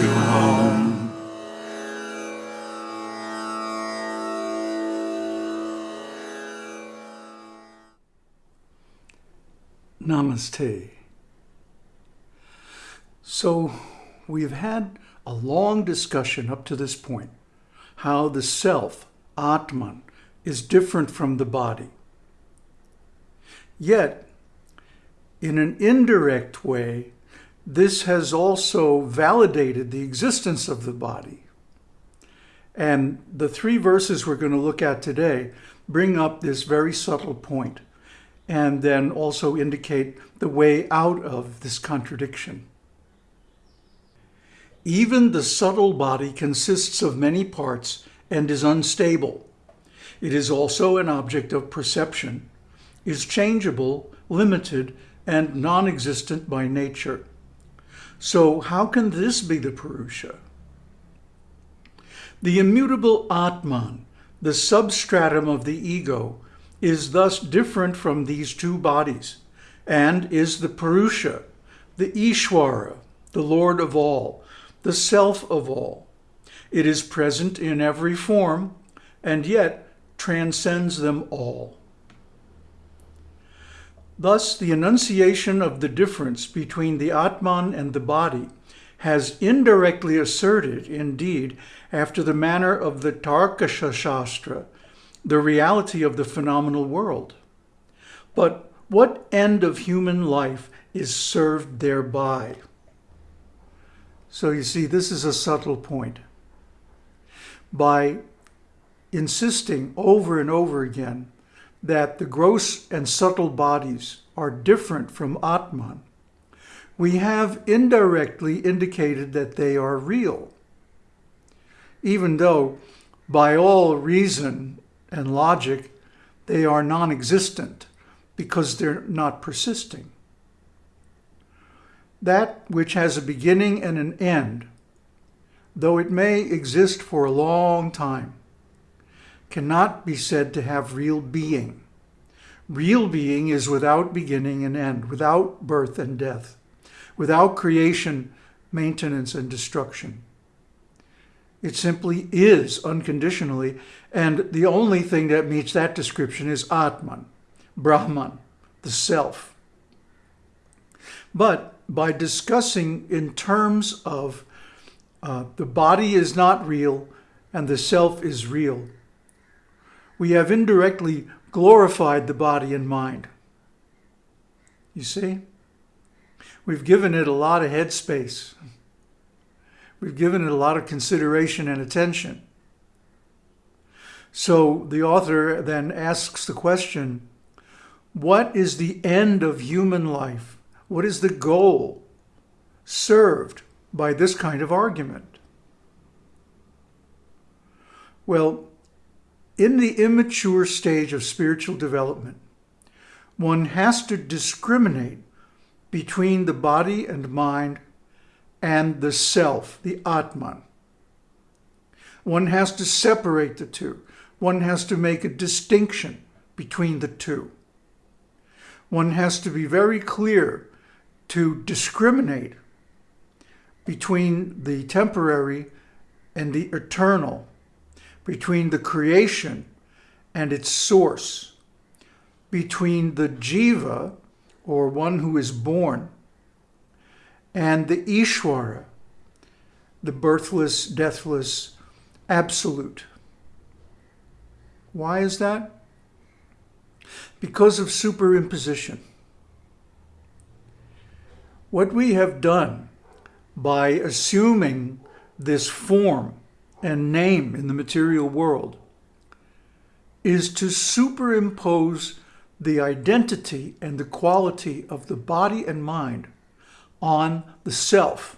to home. Namaste. So, we've had a long discussion up to this point how the self, Atman, is different from the body. Yet, in an indirect way, this has also validated the existence of the body. And the three verses we're going to look at today bring up this very subtle point and then also indicate the way out of this contradiction. Even the subtle body consists of many parts and is unstable. It is also an object of perception, is changeable, limited, and non-existent by nature. So how can this be the Purusha? The immutable Atman, the substratum of the ego, is thus different from these two bodies and is the Purusha, the Ishwara, the Lord of all, the self of all. It is present in every form and yet transcends them all. Thus, the enunciation of the difference between the Atman and the body has indirectly asserted, indeed, after the manner of the Tarkasha Shastra, the reality of the phenomenal world. But what end of human life is served thereby? So you see, this is a subtle point. By insisting over and over again that the gross and subtle bodies are different from Atman, we have indirectly indicated that they are real, even though by all reason and logic they are non-existent because they're not persisting. That which has a beginning and an end, though it may exist for a long time, cannot be said to have real being. Real being is without beginning and end, without birth and death, without creation, maintenance, and destruction. It simply is unconditionally, and the only thing that meets that description is Atman, Brahman, the self. But by discussing in terms of uh, the body is not real and the self is real, we have indirectly glorified the body and mind. You see? We've given it a lot of headspace. We've given it a lot of consideration and attention. So the author then asks the question, what is the end of human life? What is the goal served by this kind of argument? Well, in the immature stage of spiritual development, one has to discriminate between the body and mind and the self, the Atman. One has to separate the two. One has to make a distinction between the two. One has to be very clear to discriminate between the temporary and the eternal, between the creation and its source, between the jiva, or one who is born, and the Ishwara, the birthless, deathless, absolute. Why is that? Because of superimposition. What we have done by assuming this form and name in the material world is to superimpose the identity and the quality of the body and mind on the self.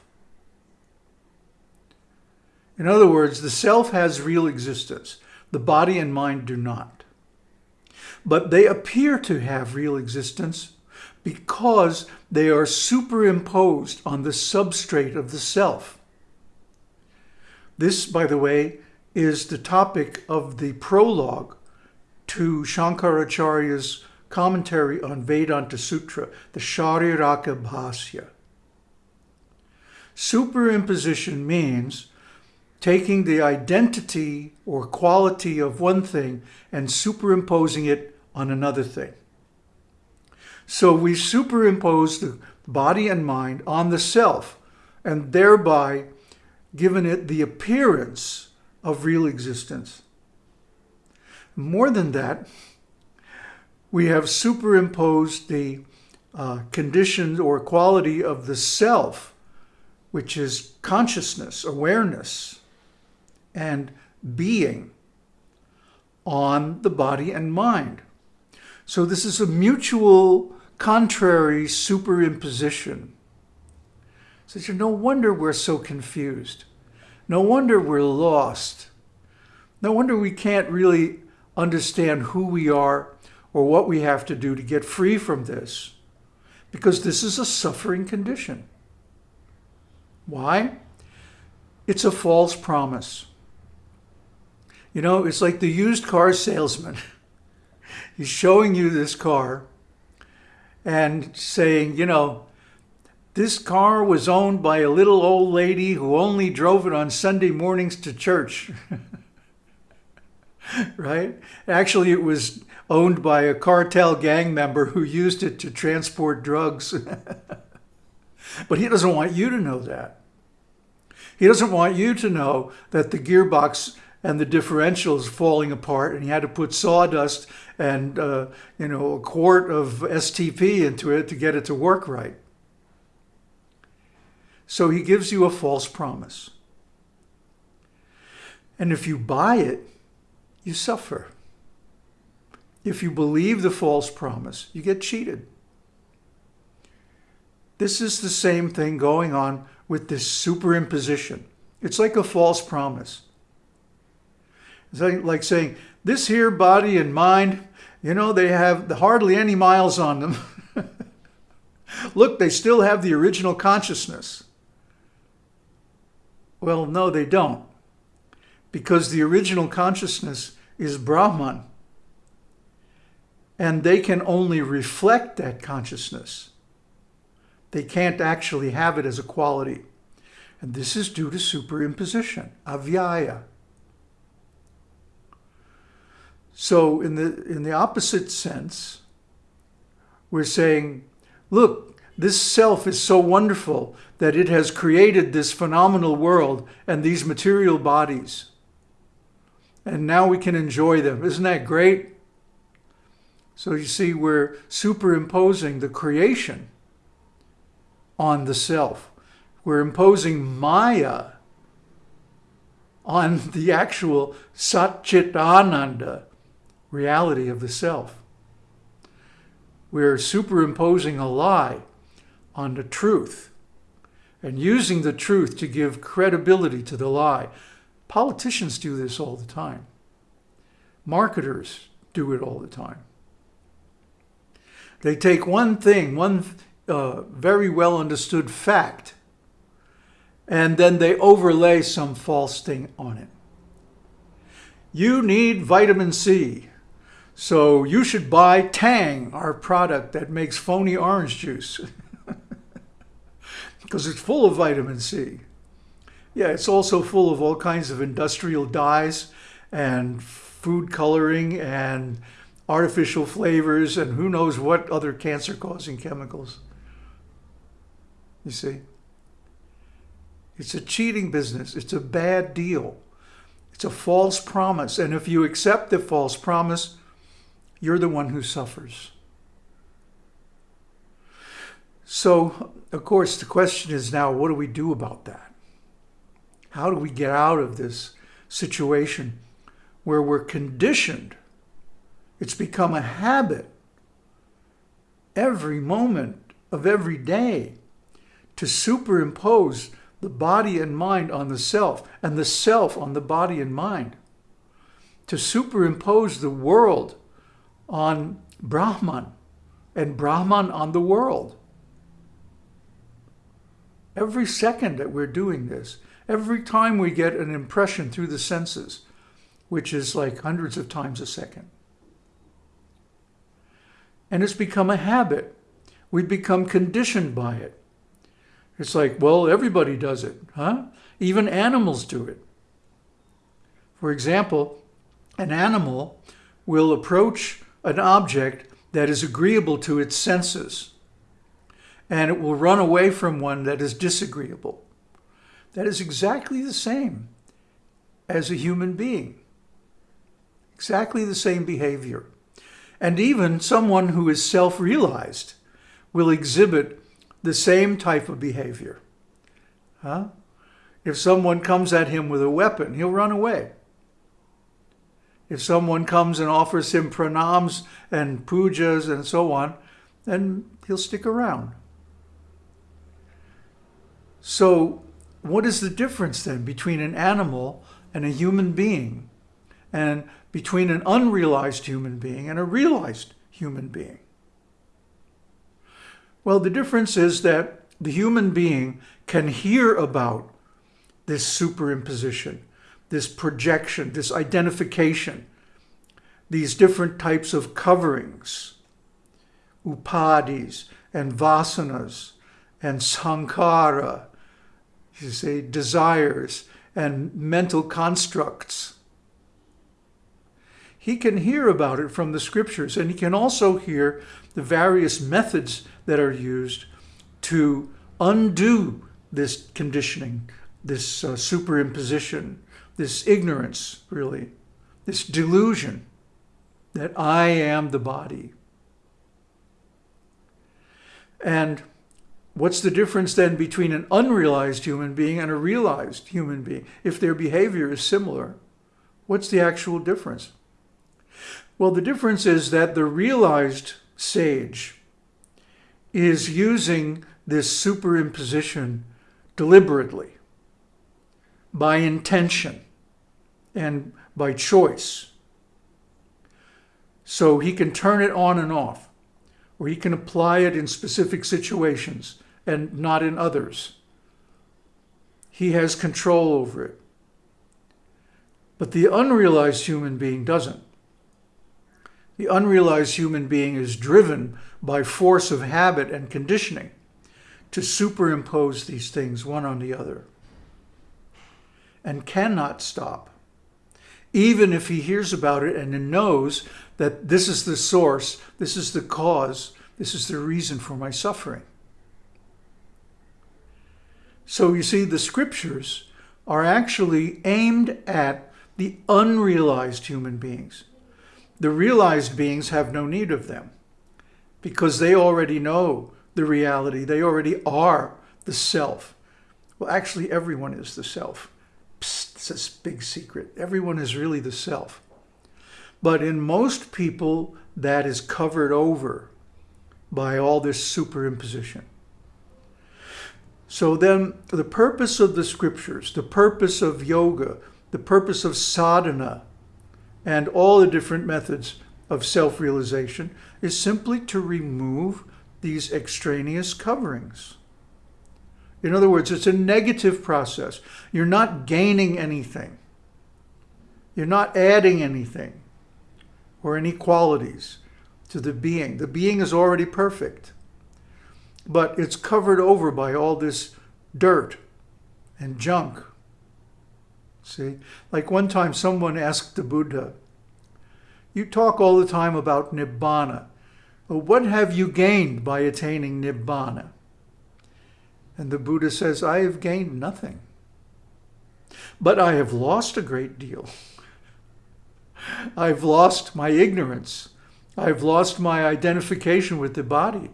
In other words, the self has real existence. The body and mind do not. But they appear to have real existence because they are superimposed on the substrate of the self. This, by the way, is the topic of the prologue to Shankaracharya's commentary on Vedanta Sutra, the Shariraka Bhasya. Superimposition means taking the identity or quality of one thing and superimposing it on another thing. So we superimpose the body and mind on the self and thereby given it the appearance of real existence. More than that, we have superimposed the uh, condition or quality of the self, which is consciousness, awareness, and being on the body and mind. So this is a mutual contrary superimposition. So no wonder we're so confused. No wonder we're lost. No wonder we can't really understand who we are or what we have to do to get free from this. Because this is a suffering condition. Why? It's a false promise. You know, it's like the used car salesman. He's showing you this car and saying, you know, this car was owned by a little old lady who only drove it on Sunday mornings to church. right? Actually, it was owned by a cartel gang member who used it to transport drugs. but he doesn't want you to know that. He doesn't want you to know that the gearbox and the differentials falling apart and he had to put sawdust and uh, you know a quart of STP into it to get it to work right. So he gives you a false promise. And if you buy it, you suffer. If you believe the false promise, you get cheated. This is the same thing going on with this superimposition. It's like a false promise. It's like saying, this here body and mind, you know, they have hardly any miles on them. Look, they still have the original consciousness. Well, no, they don't. Because the original consciousness is Brahman. And they can only reflect that consciousness. They can't actually have it as a quality. And this is due to superimposition, avyaya. So in the, in the opposite sense, we're saying, look, this self is so wonderful that it has created this phenomenal world and these material bodies. And now we can enjoy them. Isn't that great? So you see, we're superimposing the creation on the self. We're imposing Maya on the actual Satchitananda, reality of the self. We're superimposing a lie on the truth and using the truth to give credibility to the lie. Politicians do this all the time. Marketers do it all the time. They take one thing, one uh, very well understood fact, and then they overlay some false thing on it. You need vitamin C. So you should buy Tang, our product that makes phony orange juice. Because it's full of vitamin C. Yeah, it's also full of all kinds of industrial dyes and food coloring and artificial flavors and who knows what other cancer-causing chemicals. You see? It's a cheating business. It's a bad deal. It's a false promise. And if you accept the false promise, you're the one who suffers. So, of course, the question is now, what do we do about that? How do we get out of this situation where we're conditioned? It's become a habit every moment of every day to superimpose the body and mind on the self and the self on the body and mind. To superimpose the world on Brahman and Brahman on the world. Every second that we're doing this, every time we get an impression through the senses, which is like hundreds of times a second. And it's become a habit. We've become conditioned by it. It's like, well, everybody does it, huh? Even animals do it. For example, an animal will approach an object that is agreeable to its senses, and it will run away from one that is disagreeable. That is exactly the same as a human being. Exactly the same behavior. And even someone who is self-realized will exhibit the same type of behavior. Huh? If someone comes at him with a weapon, he'll run away. If someone comes and offers him pranams and pujas and so on, then he'll stick around. So what is the difference then between an animal and a human being and between an unrealized human being and a realized human being? Well, the difference is that the human being can hear about this superimposition, this projection, this identification, these different types of coverings, upadhis and vasanas and sankhara, you say desires and mental constructs. He can hear about it from the scriptures and he can also hear the various methods that are used to undo this conditioning, this uh, superimposition, this ignorance, really, this delusion that I am the body. And what's the difference then between an unrealized human being and a realized human being? If their behavior is similar, what's the actual difference? Well, the difference is that the realized sage is using this superimposition deliberately, by intention, and by choice. So he can turn it on and off, or he can apply it in specific situations and not in others. He has control over it. But the unrealized human being doesn't. The unrealized human being is driven by force of habit and conditioning to superimpose these things one on the other and cannot stop. Even if he hears about it and knows that this is the source, this is the cause, this is the reason for my suffering. So you see, the scriptures are actually aimed at the unrealized human beings. The realized beings have no need of them because they already know the reality. They already are the self. Well, actually, everyone is the self. Psst, it's a big secret. Everyone is really the self. But in most people, that is covered over by all this superimposition. So then the purpose of the scriptures, the purpose of yoga, the purpose of sadhana, and all the different methods of self-realization is simply to remove these extraneous coverings. In other words, it's a negative process. You're not gaining anything. You're not adding anything or any qualities to the being. The being is already perfect, but it's covered over by all this dirt and junk See, like one time someone asked the Buddha, you talk all the time about Nibbana. What have you gained by attaining Nibbana? And the Buddha says, I have gained nothing. But I have lost a great deal. I've lost my ignorance. I've lost my identification with the body.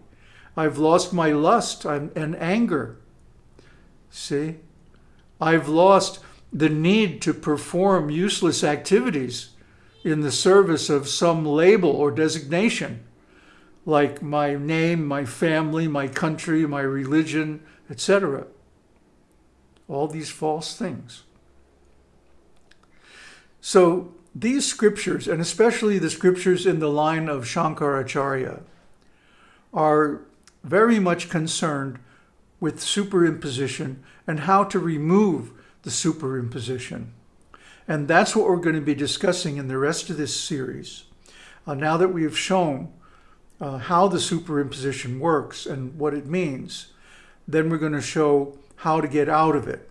I've lost my lust and anger. See? I've lost the need to perform useless activities in the service of some label or designation, like my name, my family, my country, my religion, etc. All these false things. So these scriptures, and especially the scriptures in the line of Shankaracharya, are very much concerned with superimposition and how to remove the superimposition. And that's what we're going to be discussing in the rest of this series. Uh, now that we've shown uh, how the superimposition works and what it means, then we're going to show how to get out of it.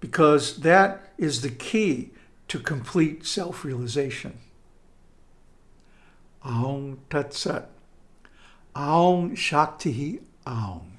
Because that is the key to complete self-realization. Aung Tat Sat. Aung Shakti Aung.